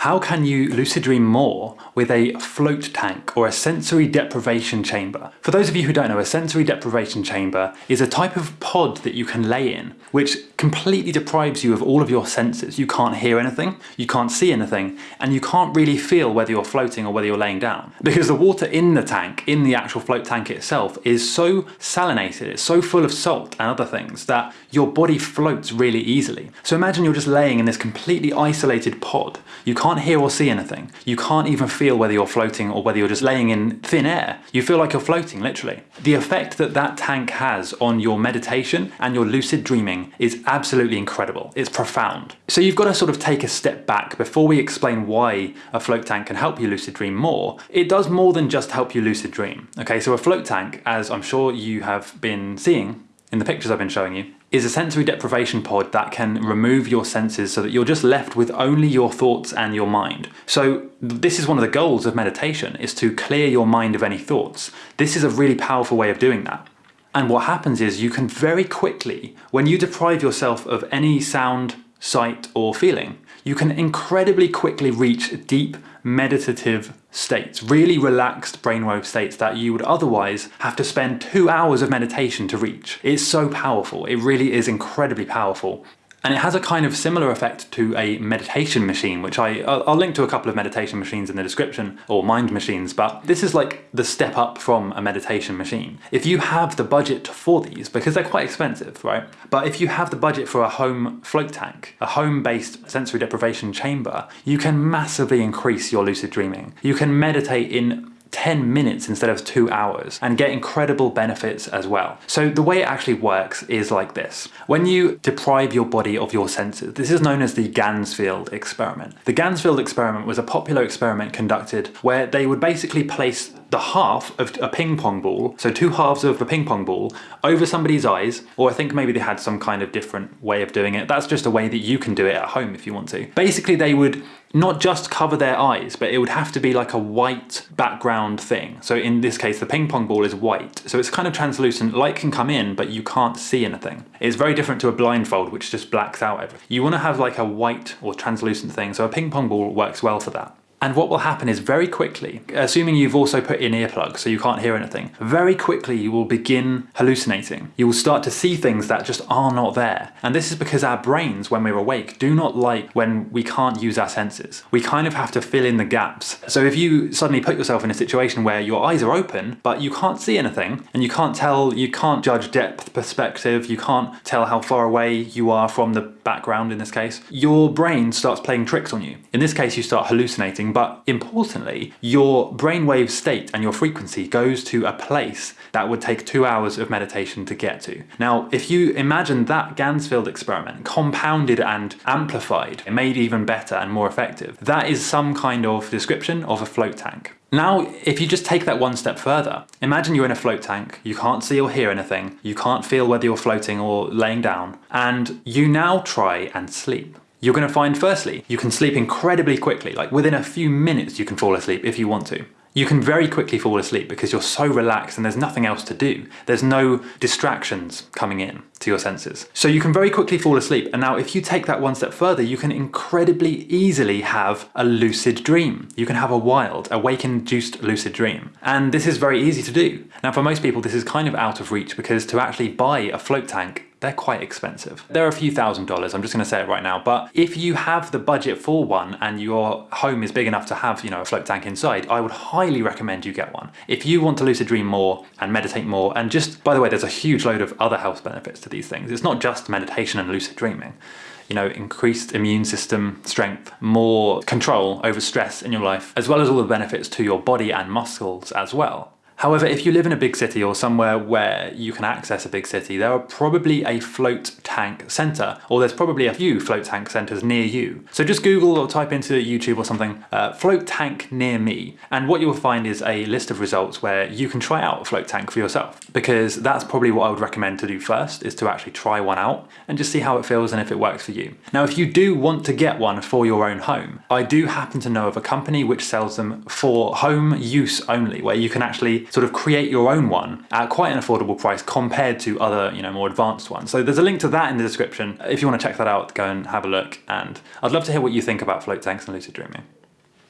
How can you lucid dream more with a float tank or a sensory deprivation chamber? For those of you who don't know, a sensory deprivation chamber is a type of pod that you can lay in which completely deprives you of all of your senses. You can't hear anything, you can't see anything, and you can't really feel whether you're floating or whether you're laying down. Because the water in the tank, in the actual float tank itself, is so salinated, it's so full of salt and other things that your body floats really easily. So imagine you're just laying in this completely isolated pod. You can't can't hear or see anything. You can't even feel whether you're floating or whether you're just laying in thin air. You feel like you're floating, literally. The effect that that tank has on your meditation and your lucid dreaming is absolutely incredible. It's profound. So you've got to sort of take a step back before we explain why a float tank can help you lucid dream more. It does more than just help you lucid dream. Okay, so a float tank, as I'm sure you have been seeing in the pictures I've been showing you, is a sensory deprivation pod that can remove your senses so that you're just left with only your thoughts and your mind. So this is one of the goals of meditation, is to clear your mind of any thoughts. This is a really powerful way of doing that. And what happens is you can very quickly, when you deprive yourself of any sound, sight or feeling, you can incredibly quickly reach deep meditative states, really relaxed brainwave states that you would otherwise have to spend two hours of meditation to reach. It's so powerful, it really is incredibly powerful. And it has a kind of similar effect to a meditation machine, which I, I'll link to a couple of meditation machines in the description, or mind machines, but this is like the step up from a meditation machine. If you have the budget for these, because they're quite expensive, right? But if you have the budget for a home float tank, a home-based sensory deprivation chamber, you can massively increase your lucid dreaming. You can meditate in 10 minutes instead of two hours and get incredible benefits as well. So the way it actually works is like this. When you deprive your body of your senses, this is known as the Ganzfeld experiment. The Ganzfeld experiment was a popular experiment conducted where they would basically place the half of a ping pong ball, so two halves of a ping pong ball, over somebody's eyes, or I think maybe they had some kind of different way of doing it. That's just a way that you can do it at home if you want to. Basically they would not just cover their eyes, but it would have to be like a white background thing. So in this case, the ping pong ball is white. So it's kind of translucent, light can come in, but you can't see anything. It's very different to a blindfold, which just blacks out everything. You want to have like a white or translucent thing, so a ping pong ball works well for that. And what will happen is very quickly, assuming you've also put in earplugs so you can't hear anything, very quickly you will begin hallucinating. You will start to see things that just are not there. And this is because our brains, when we're awake, do not like when we can't use our senses. We kind of have to fill in the gaps. So if you suddenly put yourself in a situation where your eyes are open, but you can't see anything, and you can't tell, you can't judge depth perspective, you can't tell how far away you are from the background in this case, your brain starts playing tricks on you. In this case, you start hallucinating but importantly, your brainwave state and your frequency goes to a place that would take two hours of meditation to get to. Now, if you imagine that Ganzfeld experiment compounded and amplified, made even better and more effective, that is some kind of description of a float tank. Now, if you just take that one step further, imagine you're in a float tank, you can't see or hear anything, you can't feel whether you're floating or laying down, and you now try and sleep. You're going to find firstly, you can sleep incredibly quickly, like within a few minutes you can fall asleep if you want to. You can very quickly fall asleep because you're so relaxed and there's nothing else to do. There's no distractions coming in to your senses. So you can very quickly fall asleep. And now if you take that one step further, you can incredibly easily have a lucid dream. You can have a wild, awake-induced lucid dream. And this is very easy to do. Now for most people, this is kind of out of reach because to actually buy a float tank they're quite expensive. They're a few thousand dollars, I'm just gonna say it right now, but if you have the budget for one and your home is big enough to have, you know, a float tank inside, I would highly recommend you get one. If you want to lucid dream more and meditate more, and just, by the way, there's a huge load of other health benefits to these things. It's not just meditation and lucid dreaming you know, increased immune system strength, more control over stress in your life, as well as all the benefits to your body and muscles as well. However, if you live in a big city or somewhere where you can access a big city, there are probably a float tank centre, or there's probably a few float tank centres near you. So just Google or type into YouTube or something, uh, float tank near me, and what you'll find is a list of results where you can try out a float tank for yourself, because that's probably what I would recommend to do first, is to actually try one out and just see how it feels and if it works for you. Now, if you do want to get one for your own home, I do happen to know of a company which sells them for home use only, where you can actually sort of create your own one at quite an affordable price compared to other, you know, more advanced ones. So there's a link to that in the description. If you want to check that out, go and have a look. And I'd love to hear what you think about float tanks and lucid dreaming.